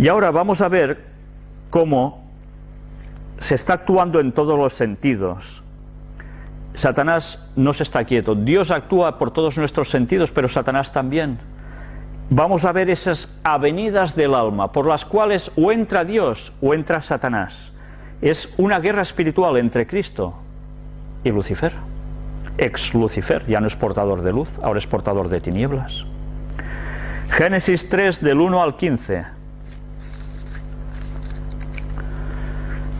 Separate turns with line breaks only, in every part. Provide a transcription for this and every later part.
Y ahora vamos a ver cómo se está actuando en todos los sentidos. Satanás no se está quieto. Dios actúa por todos nuestros sentidos, pero Satanás también. Vamos a ver esas avenidas del alma por las cuales o entra Dios o entra Satanás. Es una guerra espiritual entre Cristo y Lucifer. Ex Lucifer, ya no es portador de luz, ahora es portador de tinieblas. Génesis 3 del 1 al 15.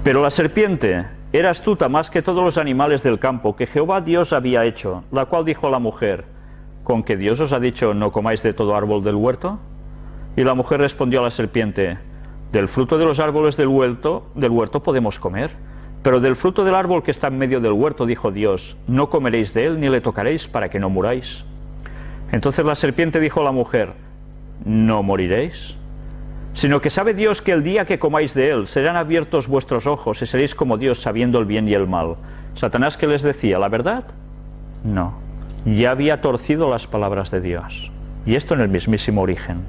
Pero la serpiente era astuta más que todos los animales del campo que Jehová Dios había hecho, la cual dijo a la mujer, ¿con que Dios os ha dicho no comáis de todo árbol del huerto? Y la mujer respondió a la serpiente, del fruto de los árboles del huerto, del huerto podemos comer, pero del fruto del árbol que está en medio del huerto, dijo Dios, no comeréis de él ni le tocaréis para que no muráis. Entonces la serpiente dijo a la mujer, no moriréis sino que sabe Dios que el día que comáis de él serán abiertos vuestros ojos y seréis como Dios sabiendo el bien y el mal. Satanás que les decía, ¿la verdad? No, ya había torcido las palabras de Dios. Y esto en el mismísimo origen.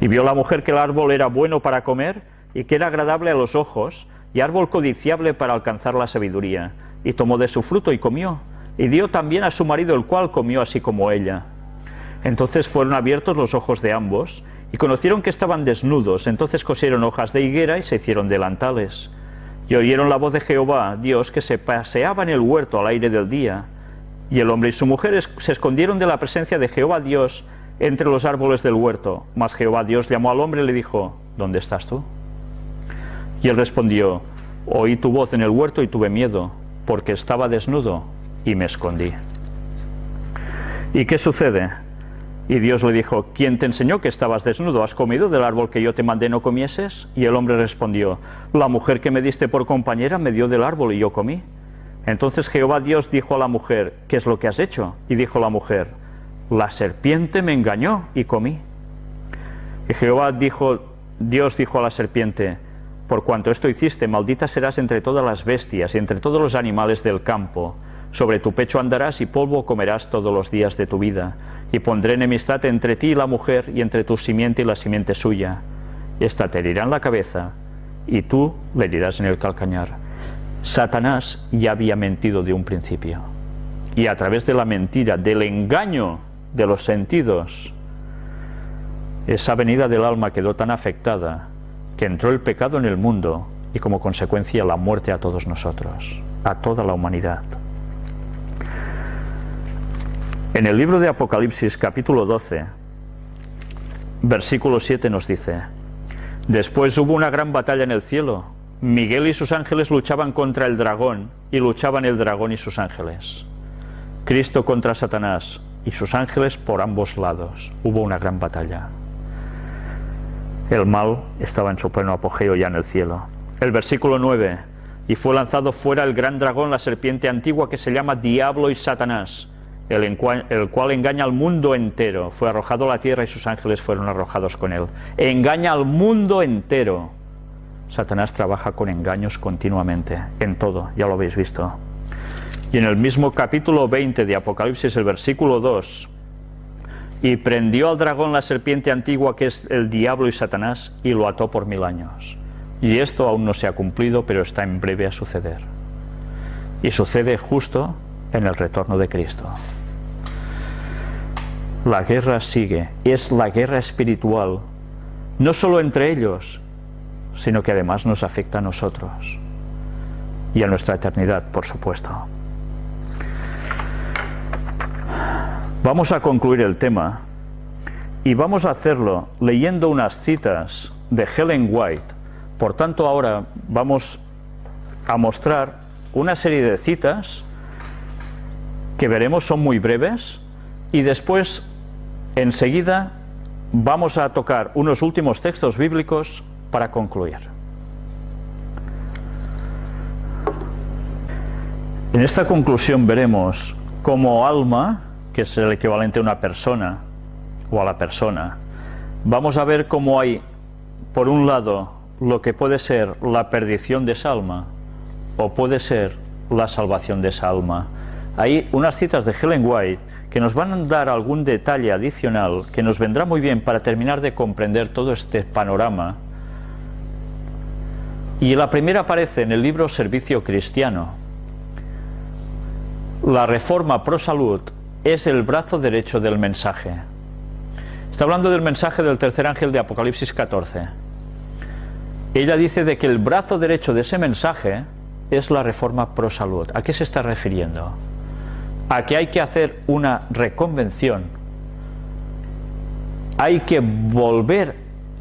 Y vio la mujer que el árbol era bueno para comer y que era agradable a los ojos y árbol codiciable para alcanzar la sabiduría. Y tomó de su fruto y comió. Y dio también a su marido el cual comió así como ella. Entonces fueron abiertos los ojos de ambos y conocieron que estaban desnudos, entonces cosieron hojas de higuera y se hicieron delantales. Y oyeron la voz de Jehová, Dios, que se paseaba en el huerto al aire del día. Y el hombre y su mujer se escondieron de la presencia de Jehová Dios entre los árboles del huerto. Mas Jehová Dios llamó al hombre y le dijo, ¿dónde estás tú? Y él respondió, oí tu voz en el huerto y tuve miedo, porque estaba desnudo y me escondí. ¿Y qué sucede? Y Dios le dijo, ¿quién te enseñó que estabas desnudo? ¿Has comido del árbol que yo te mandé no comieses? Y el hombre respondió, la mujer que me diste por compañera me dio del árbol y yo comí. Entonces Jehová Dios dijo a la mujer, ¿qué es lo que has hecho? Y dijo la mujer, la serpiente me engañó y comí. Y Jehová dijo, Dios dijo a la serpiente, por cuanto esto hiciste, maldita serás entre todas las bestias y entre todos los animales del campo. Sobre tu pecho andarás y polvo comerás todos los días de tu vida y pondré enemistad entre ti y la mujer, y entre tu simiente y la simiente suya. Esta te herirá en la cabeza, y tú le herirás en el calcañar. Satanás ya había mentido de un principio. Y a través de la mentira, del engaño de los sentidos, esa venida del alma quedó tan afectada que entró el pecado en el mundo y como consecuencia la muerte a todos nosotros, a toda la humanidad. En el libro de Apocalipsis capítulo 12, versículo 7 nos dice, Después hubo una gran batalla en el cielo. Miguel y sus ángeles luchaban contra el dragón, y luchaban el dragón y sus ángeles. Cristo contra Satanás y sus ángeles por ambos lados. Hubo una gran batalla. El mal estaba en su pleno apogeo ya en el cielo. El versículo 9, y fue lanzado fuera el gran dragón, la serpiente antigua que se llama Diablo y Satanás, el, cual, engaña al mundo entero. Fue arrojado a la tierra y sus ángeles fueron arrojados con él. Engaña al mundo entero. Satanás trabaja con engaños continuamente, en todo, ya lo habéis visto. Y en el mismo capítulo 20 de Apocalipsis, el versículo 2, y prendió al dragón la serpiente antigua que es el diablo y Satanás y lo ató por mil años. Y esto aún no se ha cumplido, pero está en breve a suceder. Y sucede justo en el retorno de Cristo. La guerra sigue, es la guerra espiritual, no solo entre ellos, sino que además nos afecta a nosotros y a nuestra eternidad, por supuesto. Vamos a concluir el tema y vamos a hacerlo leyendo unas citas de Helen White. Por tanto, ahora vamos a mostrar una serie de citas que veremos son muy breves y después enseguida vamos a tocar unos últimos textos bíblicos para concluir. En esta conclusión veremos cómo alma, que es el equivalente a una persona o a la persona, vamos a ver cómo hay, por un lado, lo que puede ser la perdición de esa alma o puede ser la salvación de esa alma hay unas citas de Helen White que nos van a dar algún detalle adicional que nos vendrá muy bien para terminar de comprender todo este panorama. Y la primera aparece en el libro Servicio Cristiano. La reforma pro salud es el brazo derecho del mensaje. Está hablando del mensaje del tercer ángel de Apocalipsis 14. Ella dice de que el brazo derecho de ese mensaje es la reforma pro salud. ¿A qué se está refiriendo? A que hay que hacer una reconvención. Hay que volver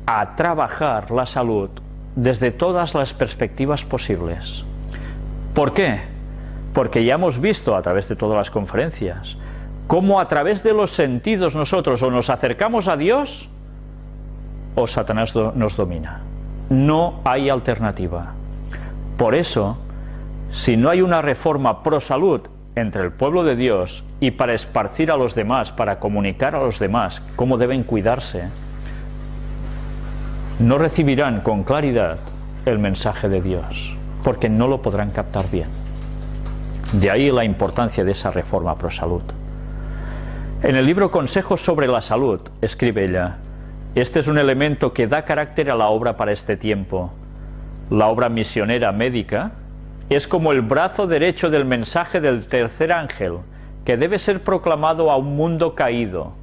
a trabajar la salud desde todas las perspectivas posibles. ¿Por qué? Porque ya hemos visto a través de todas las conferencias cómo a través de los sentidos nosotros o nos acercamos a Dios o Satanás nos domina. No hay alternativa. Por eso, si no hay una reforma pro salud entre el pueblo de Dios y para esparcir a los demás, para comunicar a los demás cómo deben cuidarse, no recibirán con claridad el mensaje de Dios, porque no lo podrán captar bien. De ahí la importancia de esa reforma pro salud. En el libro Consejos sobre la Salud, escribe ella, este es un elemento que da carácter a la obra para este tiempo. La obra misionera médica es como el brazo derecho del mensaje del tercer ángel, que debe ser proclamado a un mundo caído,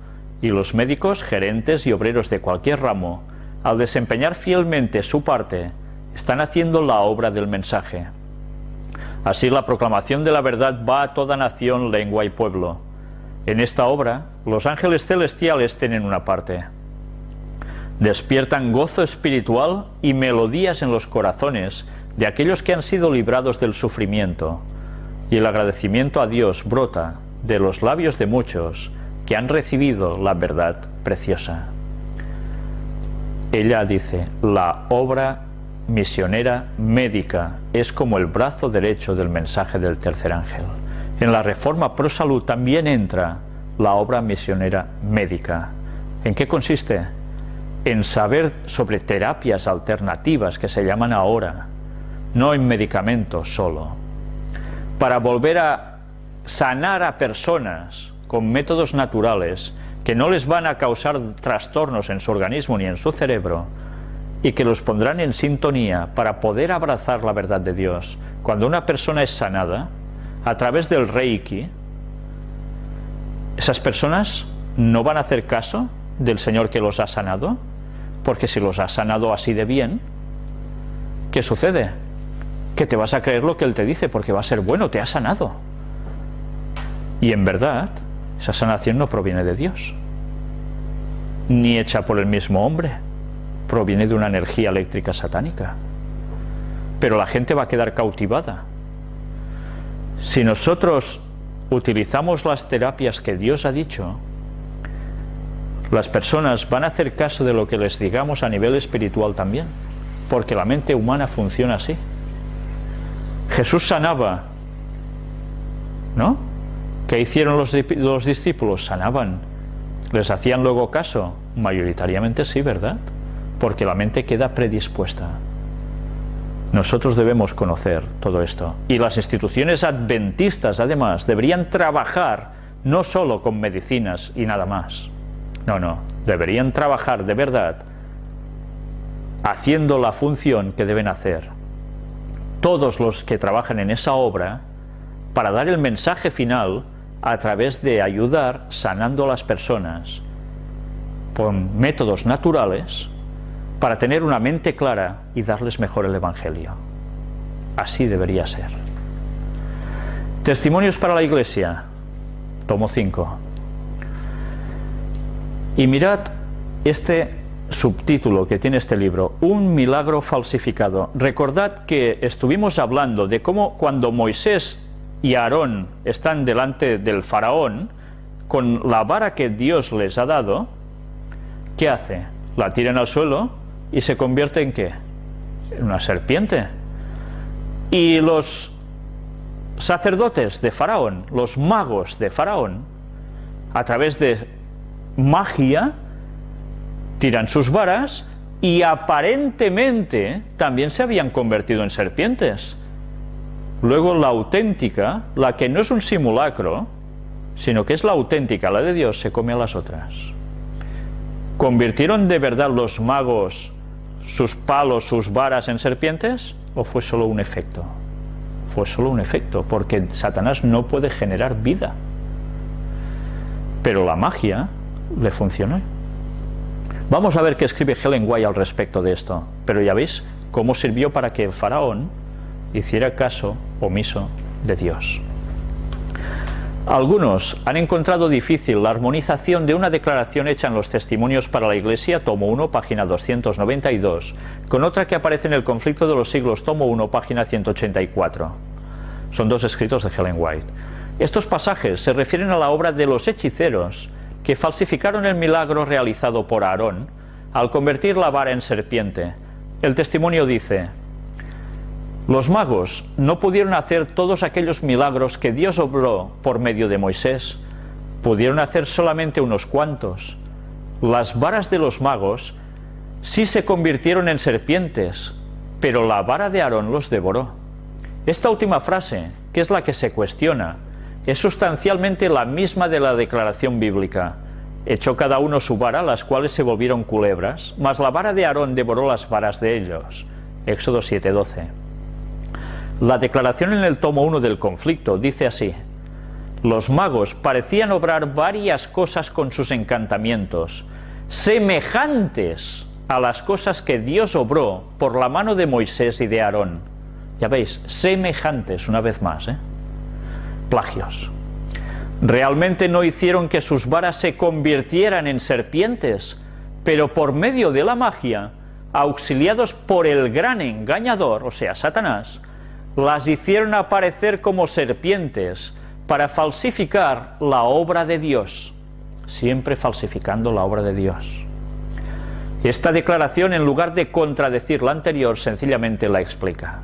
y los médicos, gerentes y obreros de cualquier ramo, al desempeñar fielmente su parte, están haciendo la obra del mensaje. Así la proclamación de la verdad va a toda nación, lengua y pueblo en esta obra, los ángeles celestiales tienen una parte. Despiertan gozo espiritual y melodías en los corazones de aquellos que han sido librados del sufrimiento, y el agradecimiento a Dios brota de los labios de muchos que han recibido la verdad preciosa. Ella dice, la obra misionera médica es como el brazo derecho del mensaje del tercer ángel. En la reforma pro salud también entra la obra misionera médica. ¿En qué consiste? En saber sobre terapias alternativas que se llaman ahora, no en medicamentos solo, para volver a sanar a personas con métodos naturales que no les van a causar trastornos en su organismo ni en su cerebro y que los pondrán en sintonía para poder abrazar la verdad de Dios. Cuando una persona es sanada, a través del Reiki, esas personas no van a hacer caso del Señor que los ha sanado, porque si los ha sanado así de bien, ¿qué sucede? Que te vas a creer lo que Él te dice, porque va a ser bueno, te ha sanado. Y en verdad, esa sanación no proviene de Dios, ni hecha por el mismo hombre, proviene de una energía eléctrica satánica. Pero la gente va a quedar cautivada si nosotros utilizamos las terapias que Dios ha dicho, las personas van a hacer caso de lo que les digamos a nivel espiritual también, porque la mente humana funciona así. Jesús sanaba, ¿no? ¿Qué hicieron los, los discípulos? Sanaban. ¿Les hacían luego caso? Mayoritariamente sí, ¿verdad? Porque la mente queda predispuesta. Nosotros debemos conocer todo esto. Y las instituciones adventistas, además, deberían trabajar no solo con medicinas y nada más. No, no. Deberían trabajar de verdad haciendo la función que deben hacer. Todos los que trabajan en esa obra para dar el mensaje final a través de ayudar sanando a las personas con métodos naturales para tener una mente clara y darles mejor el Evangelio. Así debería ser. Testimonios para la Iglesia, tomo 5. Y mirad este subtítulo que tiene este libro, Un milagro falsificado. Recordad que estuvimos hablando de cómo cuando Moisés y Aarón están delante del faraón, con la vara que Dios les ha dado, ¿qué hace? La tiran al suelo y se convierte en qué? En una serpiente. Y los sacerdotes de Faraón, los magos de Faraón, a través de magia, tiran sus varas y aparentemente también se habían convertido en serpientes. Luego la auténtica, la que no es un simulacro, sino que es la auténtica, la de Dios, se come a las otras. ¿Convirtieron de verdad los magos sus palos, sus varas en serpientes? ¿O fue solo un efecto? Fue solo un efecto, porque Satanás no puede generar vida. Pero la magia le funcionó. Vamos a ver qué escribe Helen White al respecto de esto. Pero ya veis cómo sirvió para que el faraón hiciera caso omiso de Dios. Algunos han encontrado difícil la armonización de una declaración hecha en los Testimonios para la Iglesia, tomo 1, página 292, con otra que aparece en el Conflicto de los Siglos, tomo 1, página 184. Son dos escritos de Helen White. Estos pasajes se refieren a la obra de los hechiceros que falsificaron el milagro realizado por Aarón al convertir la vara en serpiente. El testimonio dice, los magos no pudieron hacer todos aquellos milagros que Dios obró por medio de Moisés. Pudieron hacer solamente unos cuantos. Las varas de los magos sí se convirtieron en serpientes, pero la vara de Aarón los devoró. Esta última frase, que es la que se cuestiona, es sustancialmente la misma de la declaración bíblica. Echó cada uno su vara, las cuales se volvieron culebras, mas la vara de Aarón devoró las varas de ellos. Éxodo 7:12. La declaración en el tomo 1 del conflicto dice así, los magos parecían obrar varias cosas con sus encantamientos, semejantes a las cosas que Dios obró por la mano de Moisés y de Aarón. Ya veis, semejantes una vez más, ¿eh? Plagios. Realmente no hicieron que sus varas se convirtieran en serpientes, pero por medio de la magia, auxiliados por el gran engañador, o sea, Satanás, las hicieron aparecer como serpientes para falsificar la obra de Dios, siempre falsificando la obra de Dios. Esta declaración, en lugar de contradecir la anterior, sencillamente la explica.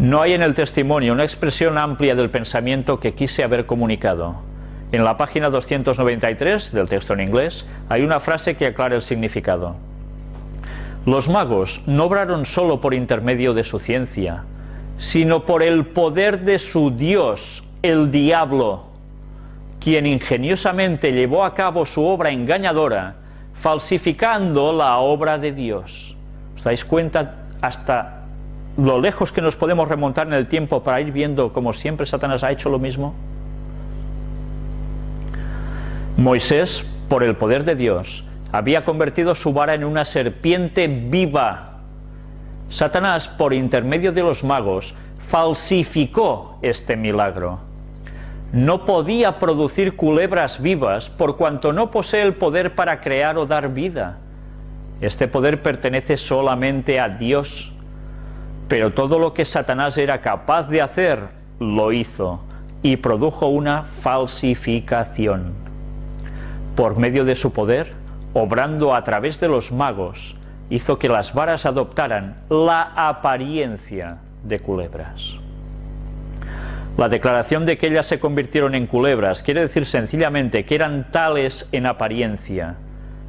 No hay en el testimonio una expresión amplia del pensamiento que quise haber comunicado. En la página 293 del texto en inglés hay una frase que aclara el significado. Los magos no obraron solo por intermedio de su ciencia, sino por el poder de su Dios, el diablo, quien ingeniosamente llevó a cabo su obra engañadora, falsificando la obra de Dios. ¿Os dais cuenta hasta lo lejos que nos podemos remontar en el tiempo para ir viendo como siempre Satanás ha hecho lo mismo? Moisés, por el poder de Dios, había convertido su vara en una serpiente viva Satanás, por intermedio de los magos, falsificó este milagro. No podía producir culebras vivas por cuanto no posee el poder para crear o dar vida. Este poder pertenece solamente a Dios. Pero todo lo que Satanás era capaz de hacer, lo hizo y produjo una falsificación. Por medio de su poder, obrando a través de los magos, hizo que las varas adoptaran la apariencia de culebras. La declaración de que ellas se convirtieron en culebras quiere decir sencillamente que eran tales en apariencia,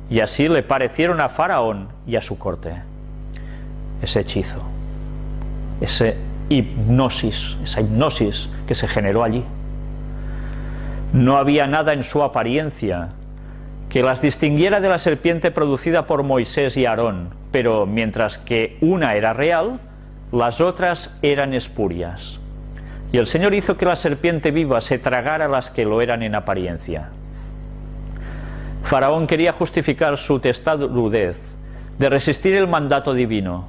y así le parecieron a Faraón y a su corte. Ese hechizo, ese hipnosis, esa hipnosis que se generó allí. No había nada en su apariencia que las distinguiera de la serpiente producida por Moisés y Aarón, pero mientras que una era real, las otras eran espurias. Y el Señor hizo que la serpiente viva se tragara las que lo eran en apariencia. Faraón quería justificar su testarudez de resistir el mandato divino.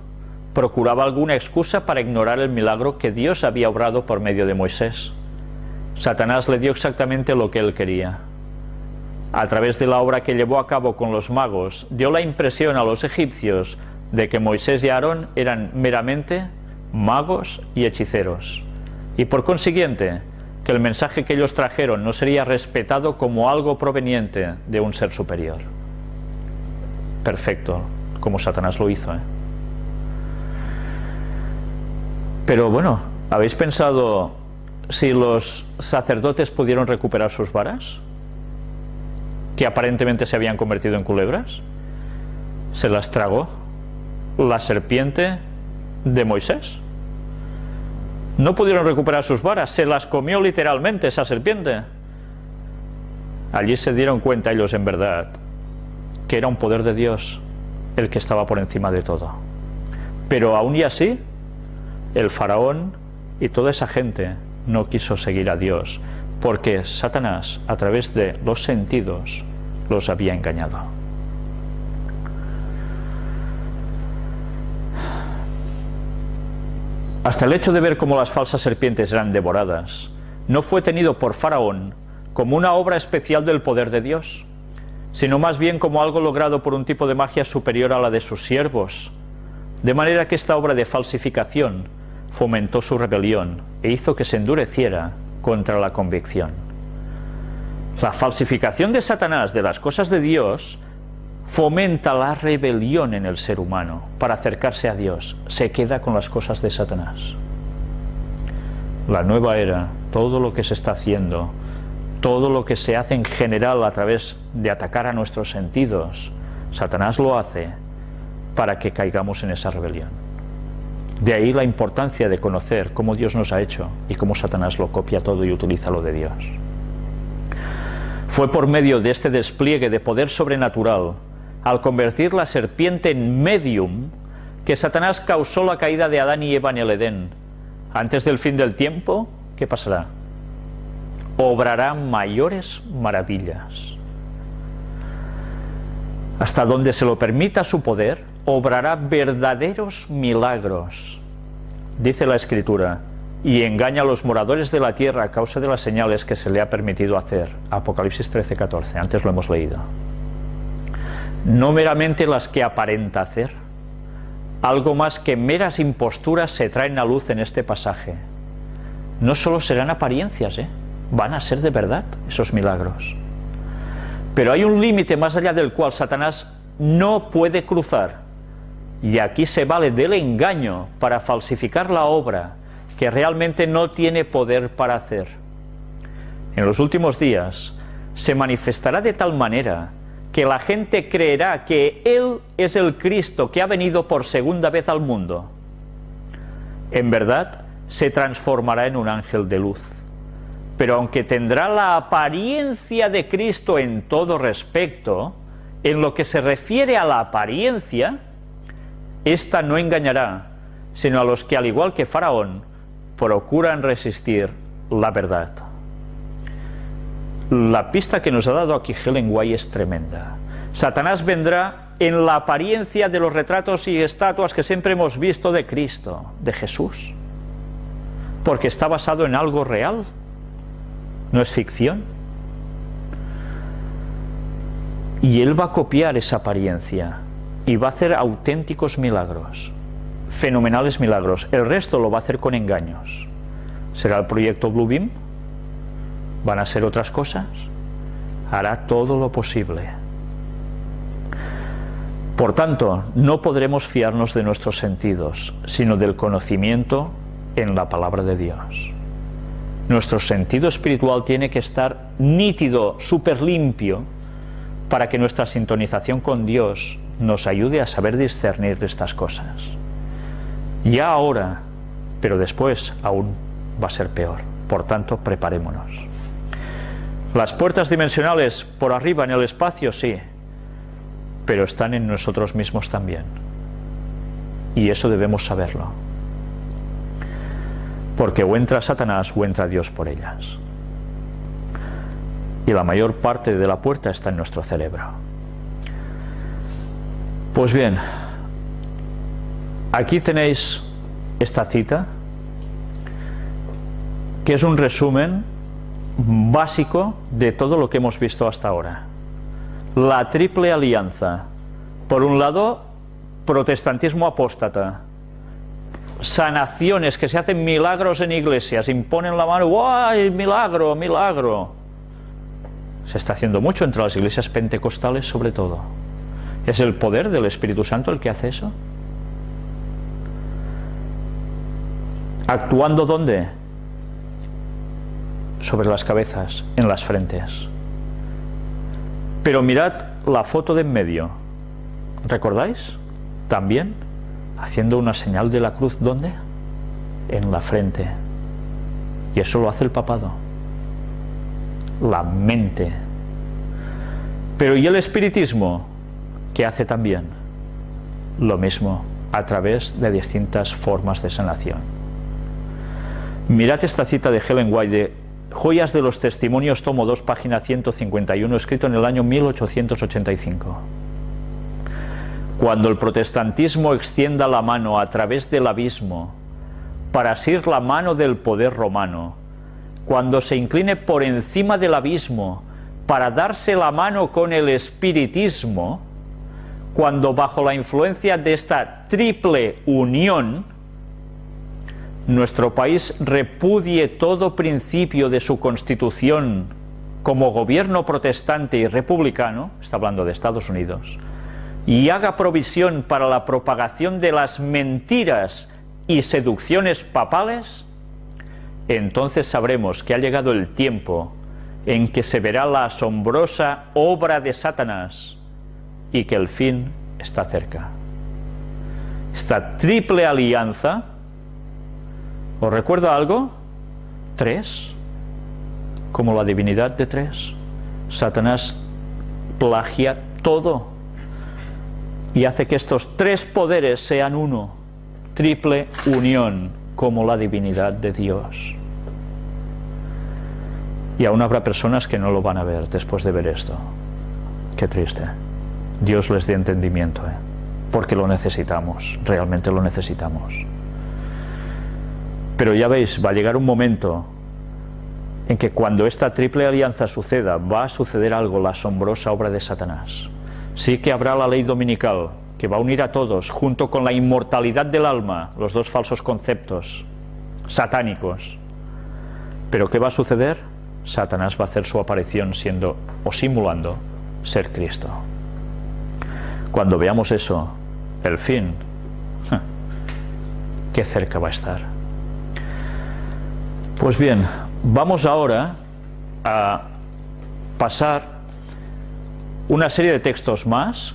Procuraba alguna excusa para ignorar el milagro que Dios había obrado por medio de Moisés. Satanás le dio exactamente lo que él quería a través de la obra que llevó a cabo con los magos, dio la impresión a los egipcios de que Moisés y Aarón eran meramente magos y hechiceros, y por consiguiente que el mensaje que ellos trajeron no sería respetado como algo proveniente de un ser superior. Perfecto, como Satanás lo hizo. ¿eh? Pero bueno, ¿habéis pensado si los sacerdotes pudieron recuperar sus varas? que aparentemente se habían convertido en culebras, se las tragó la serpiente de Moisés. No pudieron recuperar sus varas, se las comió literalmente esa serpiente. Allí se dieron cuenta ellos en verdad que era un poder de Dios el que estaba por encima de todo. Pero aún y así, el faraón y toda esa gente no quiso seguir a Dios, porque Satanás, a través de los sentidos, los había engañado. Hasta el hecho de ver cómo las falsas serpientes eran devoradas, no fue tenido por Faraón como una obra especial del poder de Dios, sino más bien como algo logrado por un tipo de magia superior a la de sus siervos, de manera que esta obra de falsificación fomentó su rebelión e hizo que se endureciera contra la convicción. La falsificación de Satanás de las cosas de Dios fomenta la rebelión en el ser humano para acercarse a Dios, se queda con las cosas de Satanás. La nueva era, todo lo que se está haciendo, todo lo que se hace en general a través de atacar a nuestros sentidos, Satanás lo hace para que caigamos en esa rebelión. De ahí la importancia de conocer cómo Dios nos ha hecho y cómo Satanás lo copia todo y utiliza lo de Dios. Fue por medio de este despliegue de poder sobrenatural al convertir la serpiente en medium, que Satanás causó la caída de Adán y Eva en el Edén. Antes del fin del tiempo, ¿qué pasará? Obrará mayores maravillas. Hasta donde se lo permita su poder, obrará verdaderos milagros. Dice la Escritura, y engaña a los moradores de la tierra a causa de las señales que se le ha permitido hacer. Apocalipsis 13-14, antes lo hemos leído no meramente las que aparenta hacer. Algo más que meras imposturas se traen a luz en este pasaje. No solo serán apariencias, ¿eh? van a ser de verdad esos milagros. Pero hay un límite más allá del cual Satanás no puede cruzar. Y aquí se vale del engaño para falsificar la obra que realmente no tiene poder para hacer. En los últimos días se manifestará de tal manera que la gente creerá que Él es el Cristo que ha venido por segunda vez al mundo. En verdad, se transformará en un ángel de luz. Pero aunque tendrá la apariencia de Cristo en todo respecto, en lo que se refiere a la apariencia, ésta no engañará, sino a los que, al igual que Faraón, procuran resistir la verdad. La pista que nos ha dado aquí Helen White es tremenda. Satanás vendrá en la apariencia de los retratos y estatuas que siempre hemos visto de Cristo, de Jesús, porque está basado en algo real, no es ficción. Y él va a copiar esa apariencia y va a hacer auténticos milagros, fenomenales milagros. El resto lo va a hacer con engaños. ¿Será el proyecto Bluebeam? van a ser otras cosas, hará todo lo posible. Por tanto, no podremos fiarnos de nuestros sentidos, sino del conocimiento en la palabra de Dios. Nuestro sentido espiritual tiene que estar nítido, súper limpio, para que nuestra sintonización con Dios nos ayude a saber discernir estas cosas. Ya ahora, pero después aún va a ser peor. Por tanto, preparémonos. Las puertas dimensionales por arriba en el espacio, sí, pero están en nosotros mismos también. Y eso debemos saberlo. Porque o entra Satanás o entra Dios por ellas. Y la mayor parte de la puerta está en nuestro cerebro. Pues bien, aquí tenéis esta cita, que es un resumen básico de todo lo que hemos visto hasta ahora. La triple alianza. Por un lado, protestantismo apóstata. Sanaciones, que se hacen milagros en iglesias, imponen la mano, ¡guay! Milagro, milagro. Se está haciendo mucho entre las iglesias pentecostales sobre todo. ¿Es el poder del Espíritu Santo el que hace eso? ¿Actuando dónde? sobre las cabezas, en las frentes. Pero mirad la foto de en medio. ¿Recordáis? También haciendo una señal de la cruz, ¿dónde? En la frente. Y eso lo hace el papado. La mente. Pero ¿y el espiritismo? ¿Qué hace también? Lo mismo, a través de distintas formas de sanación. Mirad esta cita de Helen White Joyas de los Testimonios, tomo 2, página 151, escrito en el año 1885. Cuando el protestantismo extienda la mano a través del abismo para asir la mano del poder romano, cuando se incline por encima del abismo para darse la mano con el espiritismo, cuando bajo la influencia de esta triple unión, nuestro país repudie todo principio de su constitución como gobierno protestante y republicano, está hablando de Estados Unidos, y haga provisión para la propagación de las mentiras y seducciones papales, entonces sabremos que ha llegado el tiempo en que se verá la asombrosa obra de Satanás y que el fin está cerca. Esta triple alianza, ¿os recuerda algo? Tres, como la divinidad de tres. Satanás plagia todo y hace que estos tres poderes sean uno, triple unión, como la divinidad de Dios. Y aún habrá personas que no lo van a ver después de ver esto. Qué triste. Dios les dé entendimiento, ¿eh? porque lo necesitamos, realmente lo necesitamos. Pero ya veis, va a llegar un momento en que cuando esta triple alianza suceda, va a suceder algo, la asombrosa obra de Satanás. Sí que habrá la ley dominical, que va a unir a todos, junto con la inmortalidad del alma, los dos falsos conceptos satánicos. Pero ¿qué va a suceder? Satanás va a hacer su aparición siendo o simulando ser Cristo. Cuando veamos eso, el fin, qué cerca va a estar. Pues bien, vamos ahora a pasar una serie de textos más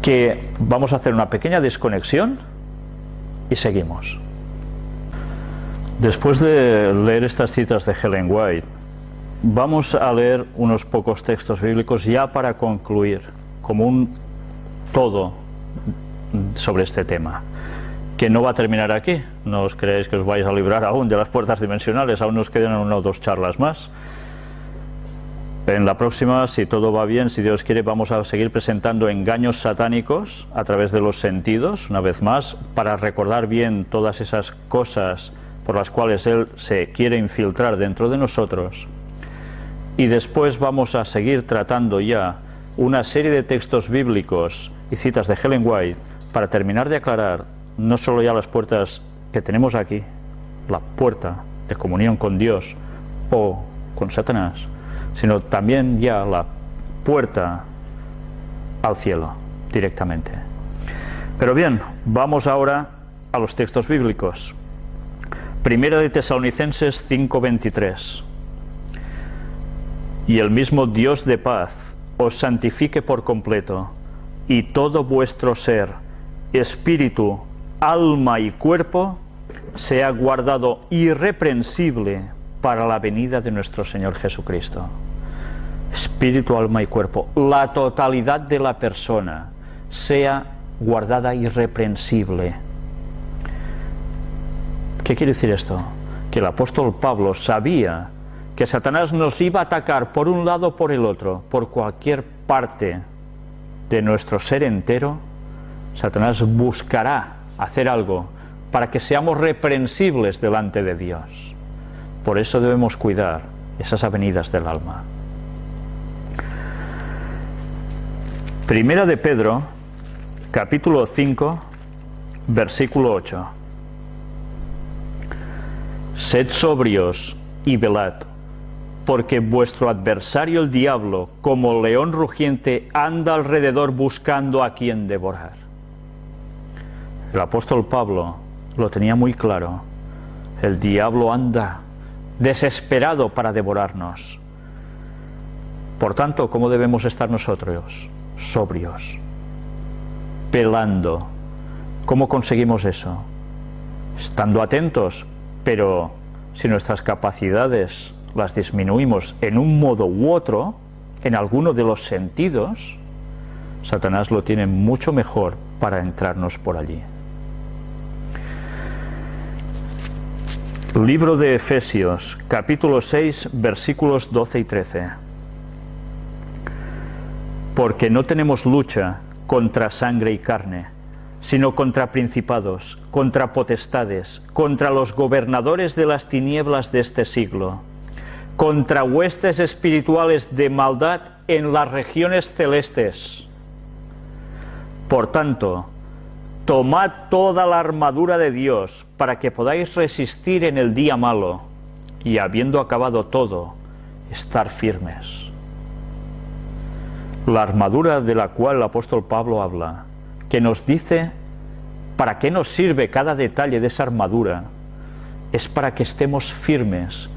que vamos a hacer una pequeña desconexión y seguimos. Después de leer estas citas de Helen White, vamos a leer unos pocos textos bíblicos ya para concluir, como un todo sobre este tema, que no va a terminar aquí. No os creéis que os vais a librar aún de las puertas dimensionales, aún nos quedan una o dos charlas más. En la próxima, si todo va bien, si Dios quiere, vamos a seguir presentando engaños satánicos a través de los sentidos, una vez más, para recordar bien todas esas cosas por las cuales Él se quiere infiltrar dentro de nosotros. Y después vamos a seguir tratando ya una serie de textos bíblicos y citas de Helen White para terminar de aclarar no solo ya las puertas que tenemos aquí, la puerta de comunión con Dios o con Satanás, sino también ya la puerta al cielo directamente. Pero bien, vamos ahora a los textos bíblicos. Primera de Tesalonicenses 5:23. Y el mismo Dios de paz os santifique por completo, y todo vuestro ser, espíritu, alma y cuerpo, sea guardado irreprensible para la venida de nuestro Señor Jesucristo. Espíritu, alma y cuerpo, la totalidad de la persona, sea guardada irreprensible ¿Qué quiere decir esto? Que el apóstol Pablo sabía que Satanás nos iba a atacar por un lado o por el otro, por cualquier parte de nuestro ser entero, Satanás buscará hacer algo para que seamos reprensibles delante de Dios. Por eso debemos cuidar esas avenidas del alma. Primera de Pedro, capítulo 5, versículo 8. Sed sobrios y velad, porque vuestro adversario el diablo, como león rugiente, anda alrededor buscando a quien devorar. El apóstol Pablo lo tenía muy claro. El diablo anda desesperado para devorarnos. Por tanto, ¿cómo debemos estar nosotros? Sobrios, pelando. ¿Cómo conseguimos eso? estando atentos, pero si nuestras capacidades las disminuimos en un modo u otro, en alguno de los sentidos, Satanás lo tiene mucho mejor para entrarnos por allí. Libro de Efesios, capítulo 6, versículos 12 y 13. Porque no tenemos lucha contra sangre y carne, sino contra principados, contra potestades, contra los gobernadores de las tinieblas de este siglo, contra huestes espirituales de maldad en las regiones celestes. Por tanto, tomad toda la armadura de Dios para que podáis resistir en el día malo y habiendo acabado todo, estar firmes. La armadura de la cual el apóstol Pablo habla, que nos dice para qué nos sirve cada detalle de esa armadura, es para que estemos firmes,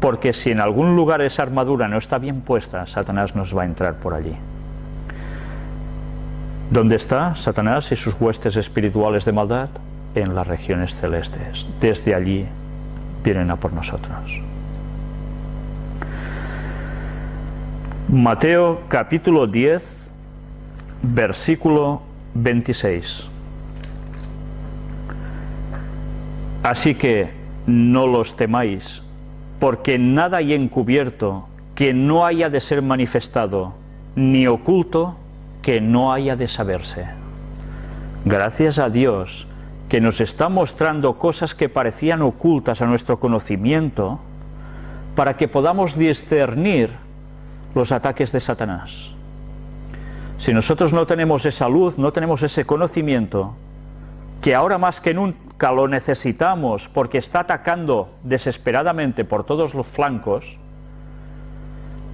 porque si en algún lugar esa armadura no está bien puesta, Satanás nos va a entrar por allí. ¿Dónde está Satanás y sus huestes espirituales de maldad? En las regiones celestes. Desde allí vienen a por nosotros. Mateo capítulo 10, versículo 26. Así que no los temáis, porque nada hay encubierto que no haya de ser manifestado, ni oculto que no haya de saberse. Gracias a Dios que nos está mostrando cosas que parecían ocultas a nuestro conocimiento, para que podamos discernir los ataques de Satanás. Si nosotros no tenemos esa luz, no tenemos ese conocimiento, que ahora más que nunca lo necesitamos porque está atacando desesperadamente por todos los flancos,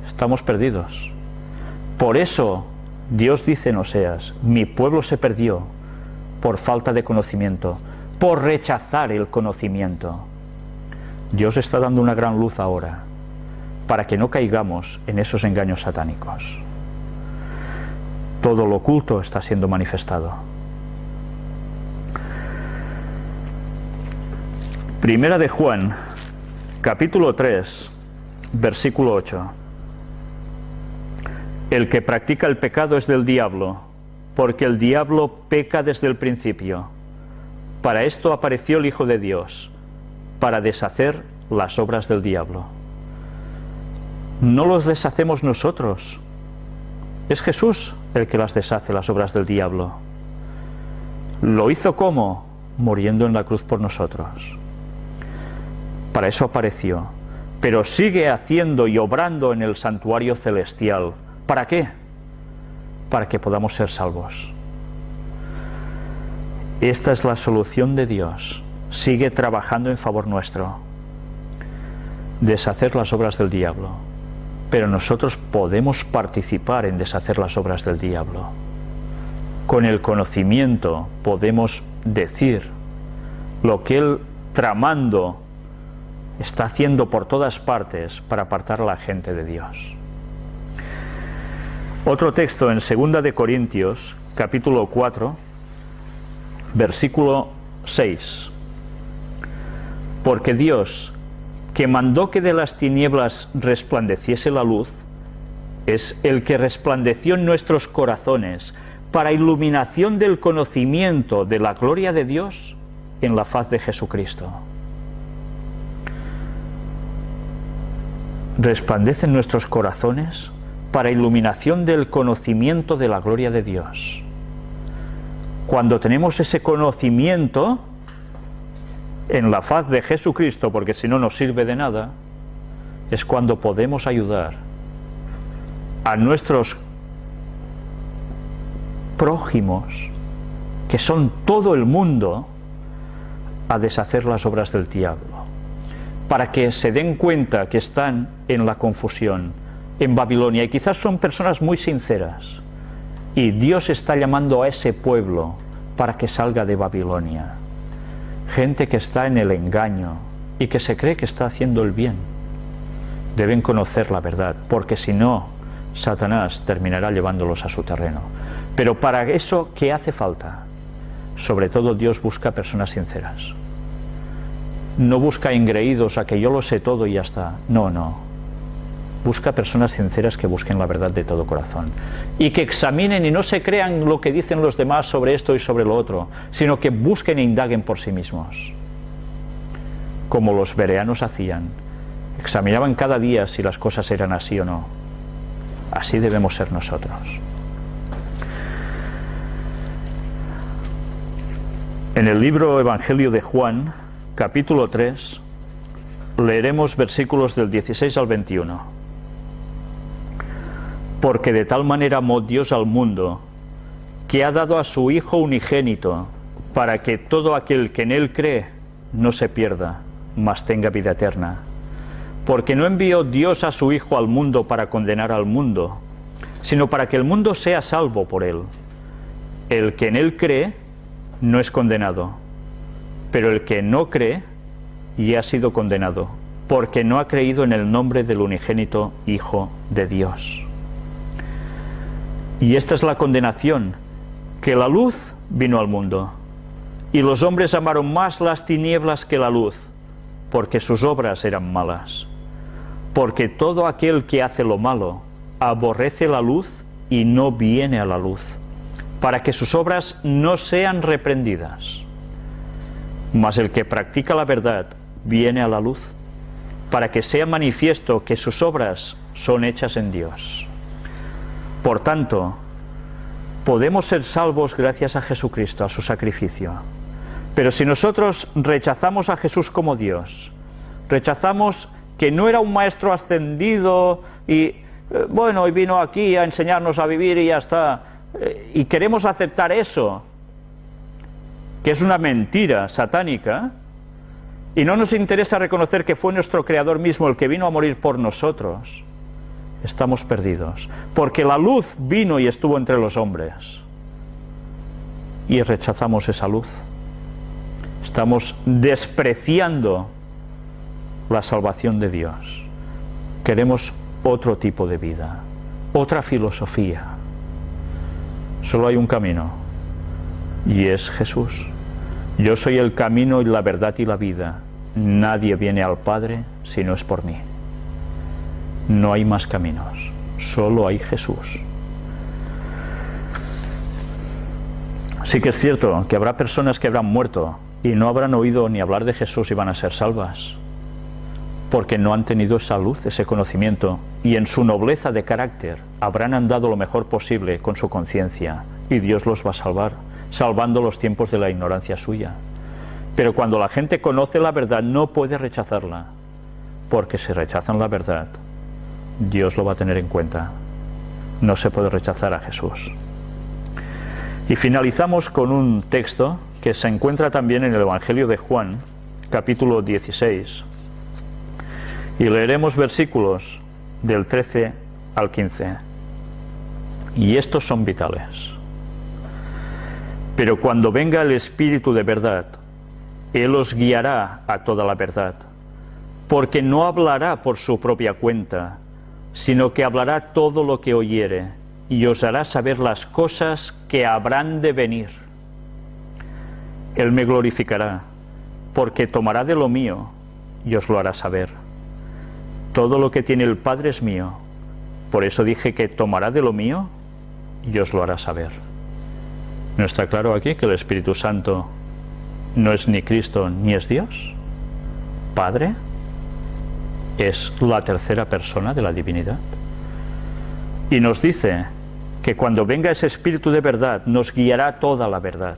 estamos perdidos. Por eso Dios dice en Oseas, mi pueblo se perdió por falta de conocimiento, por rechazar el conocimiento. Dios está dando una gran luz ahora para que no caigamos en esos engaños satánicos. Todo lo oculto está siendo manifestado. Primera de Juan, capítulo 3, versículo 8. El que practica el pecado es del diablo, porque el diablo peca desde el principio. Para esto apareció el Hijo de Dios, para deshacer las obras del diablo. No los deshacemos nosotros, es Jesús el que las deshace las obras del diablo. Lo hizo como? Muriendo en la cruz por nosotros. Para eso apareció, pero sigue haciendo y obrando en el santuario celestial ¿Para qué? Para que podamos ser salvos. Esta es la solución de Dios. Sigue trabajando en favor nuestro. Deshacer las obras del diablo. Pero nosotros podemos participar en deshacer las obras del diablo. Con el conocimiento podemos decir lo que Él tramando está haciendo por todas partes para apartar a la gente de Dios. Otro texto en 2 de Corintios, capítulo 4, versículo 6. Porque Dios, que mandó que de las tinieblas resplandeciese la luz, es el que resplandeció en nuestros corazones para iluminación del conocimiento de la gloria de Dios en la faz de Jesucristo. Resplandece en nuestros corazones para iluminación del conocimiento de la gloria de Dios. Cuando tenemos ese conocimiento en la faz de Jesucristo, porque si no nos sirve de nada, es cuando podemos ayudar a nuestros prójimos, que son todo el mundo, a deshacer las obras del diablo, para que se den cuenta que están en la confusión, en Babilonia y quizás son personas muy sinceras y Dios está llamando a ese pueblo para que salga de Babilonia. Gente que está en el engaño y que se cree que está haciendo el bien. Deben conocer la verdad, porque si no, Satanás terminará llevándolos a su terreno. Pero para eso, ¿qué hace falta? Sobre todo Dios busca personas sinceras. No busca engreídos a que yo lo sé todo y ya está. No, no. Busca personas sinceras que busquen la verdad de todo corazón. Y que examinen y no se crean lo que dicen los demás sobre esto y sobre lo otro, sino que busquen e indaguen por sí mismos. Como los bereanos hacían. Examinaban cada día si las cosas eran así o no. Así debemos ser nosotros. En el libro Evangelio de Juan, capítulo 3, leeremos versículos del 16 al 21. Porque de tal manera amó Dios al mundo, que ha dado a su Hijo unigénito, para que todo aquel que en Él cree no se pierda, mas tenga vida eterna. Porque no envió Dios a su Hijo al mundo para condenar al mundo, sino para que el mundo sea salvo por Él. El que en Él cree, no es condenado, pero el que no cree y ha sido condenado, porque no ha creído en el nombre del unigénito Hijo de Dios. Y esta es la condenación, que la luz vino al mundo, y los hombres amaron más las tinieblas que la luz, porque sus obras eran malas. Porque todo aquel que hace lo malo aborrece la luz y no viene a la luz para que sus obras no sean reprendidas. Mas el que practica la verdad viene a la luz, para que sea manifiesto que sus obras son hechas en Dios. Por tanto, podemos ser salvos gracias a Jesucristo, a su sacrificio. Pero si nosotros rechazamos a Jesús como Dios, rechazamos que no era un maestro ascendido y, eh, bueno, y vino aquí a enseñarnos a vivir y ya está, eh, y queremos aceptar eso, que es una mentira satánica, y no nos interesa reconocer que fue nuestro Creador mismo el que vino a morir por nosotros, estamos perdidos. Porque la luz vino y estuvo entre los hombres. Y rechazamos esa luz. Estamos despreciando la salvación de Dios. Queremos otro tipo de vida, otra filosofía. Solo hay un camino y es Jesús. Yo soy el camino y la verdad y la vida. Nadie viene al Padre si no es por mí. No hay más caminos, solo hay Jesús. Sí que es cierto que habrá personas que habrán muerto y no habrán oído ni hablar de Jesús y van a ser salvas porque no han tenido esa luz, ese conocimiento, y en su nobleza de carácter habrán andado lo mejor posible con su conciencia, y Dios los va a salvar, salvando los tiempos de la ignorancia suya. Pero cuando la gente conoce la verdad no puede rechazarla, porque si rechazan la verdad, Dios lo va a tener en cuenta. No se puede rechazar a Jesús. Y finalizamos con un texto que se encuentra también en el Evangelio de Juan, capítulo 16, y leeremos versículos del 13 al 15. Y estos son vitales. Pero cuando venga el Espíritu de verdad, Él os guiará a toda la verdad, porque no hablará por su propia cuenta, sino que hablará todo lo que oyere, y os hará saber las cosas que habrán de venir. Él me glorificará, porque tomará de lo mío y os lo hará saber. Todo lo que tiene el Padre es mío. Por eso dije que tomará de lo mío y os lo hará saber. ¿No está claro aquí que el Espíritu Santo no es ni Cristo ni es Dios? Padre es la tercera persona de la divinidad. Y nos dice que cuando venga ese Espíritu de verdad nos guiará toda la verdad.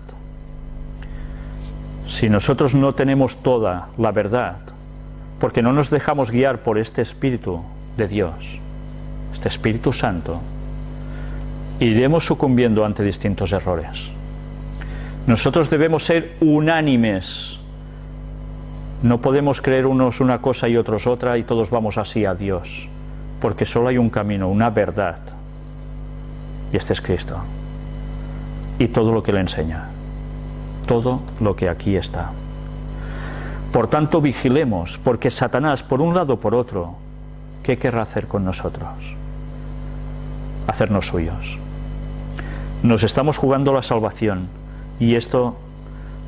Si nosotros no tenemos toda la verdad, porque no nos dejamos guiar por este Espíritu de Dios, este Espíritu Santo, iremos sucumbiendo ante distintos errores. Nosotros debemos ser unánimes. No podemos creer unos una cosa y otros otra y todos vamos así a Dios, porque solo hay un camino, una verdad, y este es Cristo. Y todo lo que le enseña, todo lo que aquí está. Por tanto, vigilemos, porque Satanás, por un lado o por otro, ¿qué querrá hacer con nosotros? Hacernos suyos. Nos estamos jugando la salvación y esto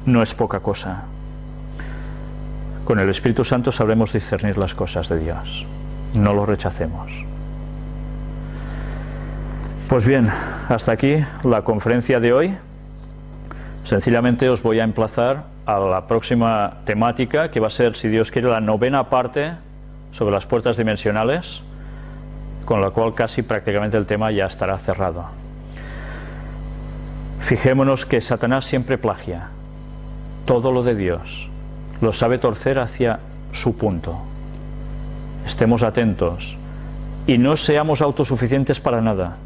no es poca cosa. Con el Espíritu Santo sabremos discernir las cosas de Dios. No lo rechacemos. Pues bien, hasta aquí la conferencia de hoy. Sencillamente os voy a emplazar a la próxima temática, que va a ser, si Dios quiere, la novena parte sobre las puertas dimensionales, con la cual casi prácticamente el tema ya estará cerrado. Fijémonos que Satanás siempre plagia todo lo de Dios, lo sabe torcer hacia su punto. Estemos atentos y no seamos autosuficientes para nada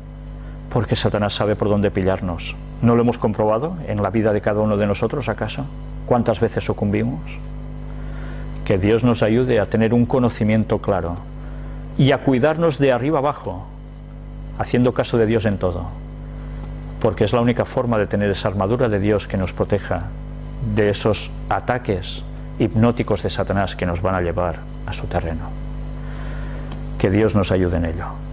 porque Satanás sabe por dónde pillarnos. ¿No lo hemos comprobado en la vida de cada uno de nosotros, acaso? ¿Cuántas veces sucumbimos? Que Dios nos ayude a tener un conocimiento claro y a cuidarnos de arriba abajo, haciendo caso de Dios en todo, porque es la única forma de tener esa armadura de Dios que nos proteja de esos ataques hipnóticos de Satanás que nos van a llevar a su terreno. Que Dios nos ayude en ello.